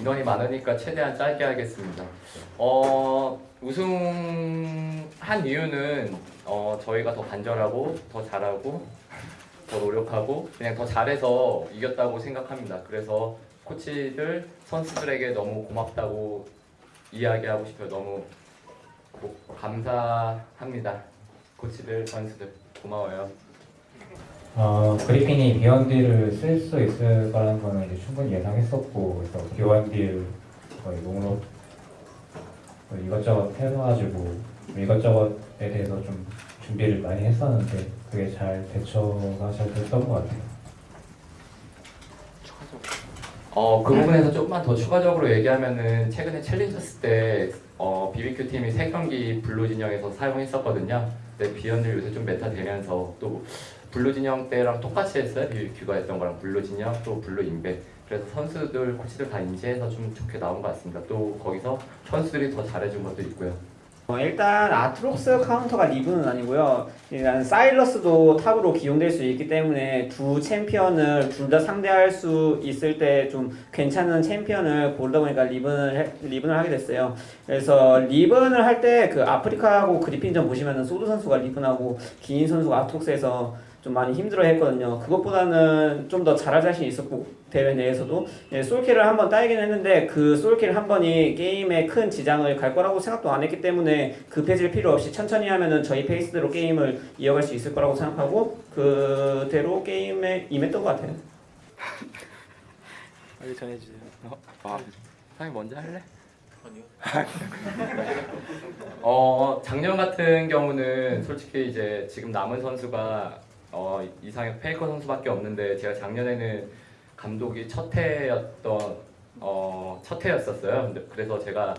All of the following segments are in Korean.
인원이 많으니까 최대한 짧게 하겠습니다. 어, 우승한 이유는 어, 저희가 더 간절하고 더 잘하고 더 노력하고 그냥 더 잘해서 이겼다고 생각합니다. 그래서 코치들 선수들에게 너무 고맙다고 이야기하고 싶어요. 너무 고- 감사합니다. 코치들 선수들 고마워요. 어, 그리핀이 비원딜을 쓸 수 있을 거라는 거는 이제 충분히 예상했었고 그래서 비원딜 거의 목록 거의 이것저것 해놔가지고 이것저것에 대해서 좀 준비를 많이 했었는데 그게 잘 대처가 잘 됐던 것 같아요. 어, 그 부분에서 조금만 더 추가적으로 얘기하면은 최근에 챌린저스 때 어, BBQ 팀이 세 경기 블루 진영에서 사용했었거든요. 근데 비원딜 요새 좀 메타 되면서 또 블루 진영 때랑 똑같이 했어요. BBQ가 했던 거랑 블루 진영 또 블루 인베. 그래서 선수들 코치들 다 인지해서 좀 좋게 나온 것 같습니다. 또 거기서 선수들이 더 잘해준 것도 있고요. 어, 일단 아트록스 카운터가 리븐은 아니고요. 일단 사일러스도 탑으로 기용될 수 있기 때문에 두 챔피언을 둘 다 상대할 수 있을 때 좀 괜찮은 챔피언을 고르다 보니까 리븐을 해- 리븐을 하게 됐어요. 그래서 리븐을 할 때 그 아프리카하고 그리핀전 보시면은 소드 선수가 리븐하고 기인 선수가 아트록스에서 좀 많이 힘들어 했거든요. 그것보다는 좀 더 잘할 자신이 있었고 대회 내에서도 네, 솔킬을 한 번 따이긴 했는데 그 솔킬 한 번이 게임에 큰 지장을 갈 거라고 생각도 안 했기 때문에 급해질 필요 없이 천천히 하면은 저희 페이스대로 게임을 이어갈 수 있을 거라고 생각하고 그대로 게임에 임했던 것 같아요. 빨리 전해주세요. 아, 사장님 먼저 할래? 어, 작년 같은 경우는 솔직히 이제 지금 남은 선수가 어, 이상혁 페이커 선수밖에 없는데 제가 작년에는 감독이 첫 해였던 어, 첫 해였었어요. 그래서 제가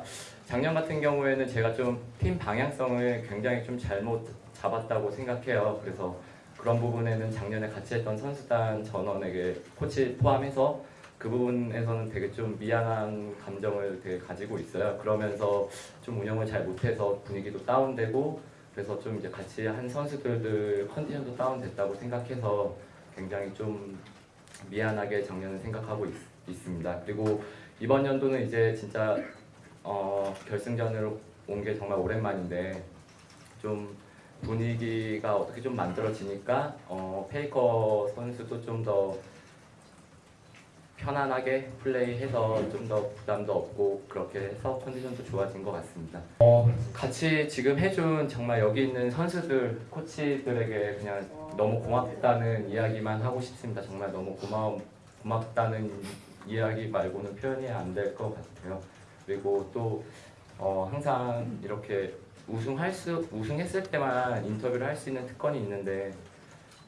작년 같은 경우에는 제가 좀 팀 방향성을 굉장히 좀 잘못 잡았다고 생각해요. 그래서 그런 부분에는 작년에 같이 했던 선수단 전원에게 코치 포함해서 그 부분에서는 되게 좀 미안한 감정을 되게 가지고 있어요. 그러면서 좀 운영을 잘 못해서 분위기도 다운되고 그래서 좀 이제 같이 한 선수들들 컨디션도 다운됐다고 생각해서 굉장히 좀 미안하게 작년을 생각하고 있, 있습니다. 그리고 이번 연도는 이제 진짜 어, 결승전으로 온 게 정말 오랜만인데 좀 분위기가 어떻게 좀 만들어지니까 어, 페이커 선수도 좀더 편안하게 플레이해서 좀 더 부담도 없고 그렇게 해서 컨디션도 좋아진 것 같습니다. 어, 같이 지금 해준 정말 여기 있는 선수들, 코치들에게 그냥 너무 고맙다는 이야기만 하고 싶습니다. 정말 너무 고마움, 고맙다는 이야기 말고는 표현이 안 될 것 같아요. 그리고 또 어, 항상 이렇게 우승할 수 우승했을 때만 인터뷰를 할 수 있는 특권이 있는데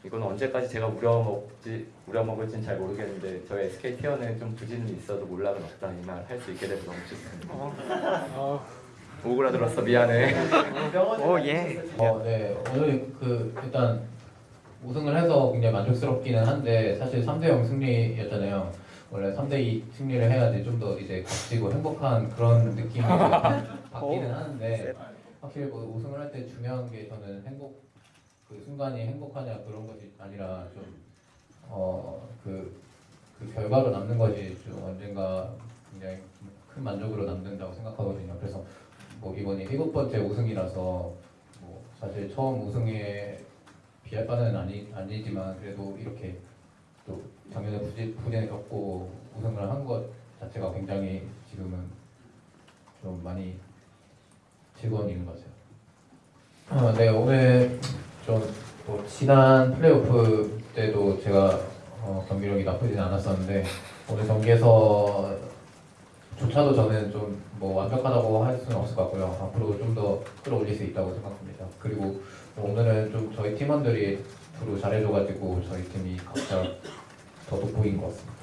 이건 언제까지 제가 우려먹지 우려먹을지는 잘 모르겠는데 저희 SK 티어는 좀 부진이 있어도 몰락은 없다 이 말 할 수 있게 돼서 너무 좋습니다. 오그라들었어 미안해. 오 예. 어, 네. 오늘 그 일단 우승을 해서 굉장히 만족스럽기는 한데 사실 3대 0 승리였잖아요. 원래 3대 2 승리를 해야지 좀 더 이제 값지고 행복한 그런 느낌이 받기는 하는데 확실히 뭐 우승을 할 때 중요한 게 저는 행복 그 순간이 행복하냐 그런 것이 아니라 좀어그 그 결과로 남는 것이 좀 언젠가 굉장히 큰 만족으로 남는다고 생각하거든요. 그래서 뭐 이번이 일곱 번째 우승이라서 뭐 사실 처음 우승에 비할 바는 아니 아니지만 그래도 이렇게 또 작년에 부진 부진을 겪고 우승을 한 것 자체가 굉장히 지금은 좀 많이 즐거운 일인 것 같아요. 어, 네 오늘 지난 플레이오프 때도 제가 어, 경기력이 나쁘진 않았었는데 오늘 경기에서 조차도 저는 좀 뭐 완벽하다고 할 수는 없을 것 같고요. 앞으로 좀 더 끌어올릴 수 있다고 생각합니다. 그리고 오늘은 좀 저희 팀원들이 앞으로 잘해줘가지고 저희 팀이 각자 더 돋보인 것 같습니다.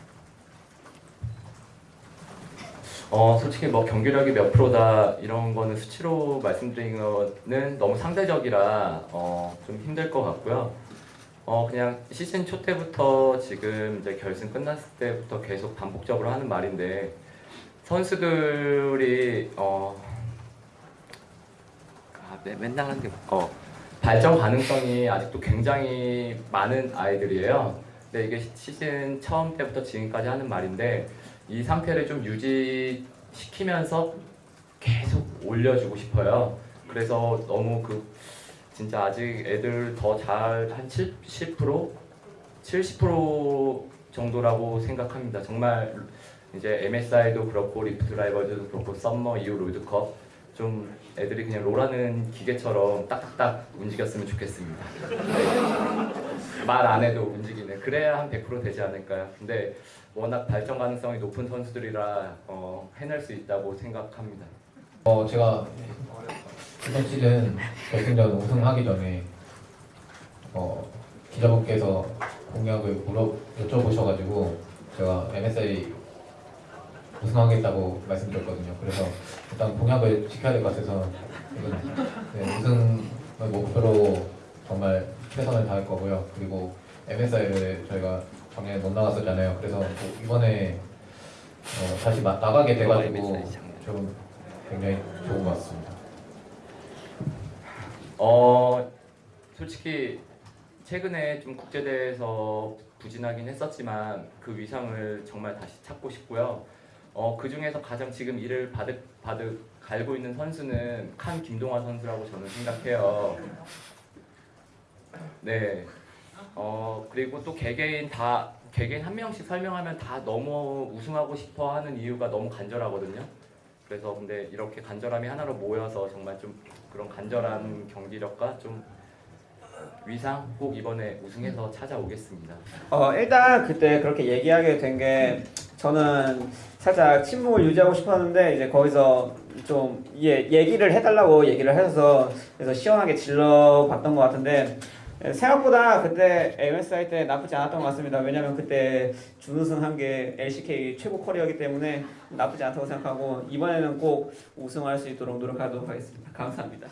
어 솔직히 뭐 경기력이 몇 프로다 이런 거는 수치로 말씀드리는 거는 너무 상대적이라 어 좀 힘들 것 같고요. 어 그냥 시즌 초 때부터 지금 이제 결승 끝났을 때부터 계속 반복적으로 하는 말인데 선수들이 어 아, 매- 맨날 하는 게 어, 발전 가능성이 아직도 굉장히 많은 아이들이에요. 근데 이게 시즌 처음 때부터 지금까지 하는 말인데 이 상태를 좀 유지시키면서 계속 올려주고 싶어요. 그래서 너무 그 진짜 아직 애들 더 잘 한 70%, 70% 정도라고 생각합니다. 정말 이제 MSI도 그렇고 리프트 라이벌즈도 그렇고 썸머 이후 롤드컵 좀 애들이 그냥 롤하는 기계처럼 딱딱딱 움직였으면 좋겠습니다. 말 안 해도 움직이네. 그래야 한 100% 되지 않을까요? 근데 워낙 발전 가능성이 높은 선수들이라 어, 해낼 수 있다고 생각합니다. 어 제가 이번 시즌 결승전 우승하기 전에 어 기자분께서 공약을 물어 여쭤보셔가지고 제가 MSI 우승하겠다고 말씀드렸거든요. 그래서 일단 공약을 지켜야 될 것 같아서 네, 우승을 목표로 정말 최선을 다할 거고요. 그리고 MSI를 저희가 작년에 못 나갔었잖아요. 그래서 뭐 이번에 어, 다시 마- 나가게 돼가지고 좀 굉장히 좋은 것 같습니다. 어 솔직히 최근에 좀 국제대회에서 부진하긴 했었지만 그 위상을 정말 다시 찾고 싶고요. 어 그 중에서 가장 지금 이를 바득 바득 갈고 있는 선수는 칸 김동화 선수라고 저는 생각해요. 네. 어 그리고 또 개개인 다 개개인 한 명씩 설명하면 다 너무 우승하고 싶어 하는 이유가 너무 간절하거든요. 그래서 근데 이렇게 간절함이 하나로 모여서 정말 좀 그런 간절한 경기력과 좀 위상 꼭 이번에 우승해서 찾아오겠습니다. 어 일단 그때 그렇게 얘기하게 된 게 저는 살짝 침묵을 유지하고 싶었는데 이제 거기서 좀 예, 얘기를 해달라고 얘기를 해서 그래서 시원하게 질러 봤던 것 같은데 생각보다 그때 MSI 때 나쁘지 않았던 것 같습니다. 왜냐면 그때 준우승 한 게 LCK 최고 커리어이기 때문에 나쁘지 않다고 생각하고 이번에는 꼭 우승할 수 있도록 노력하도록 하겠습니다. 감사합니다.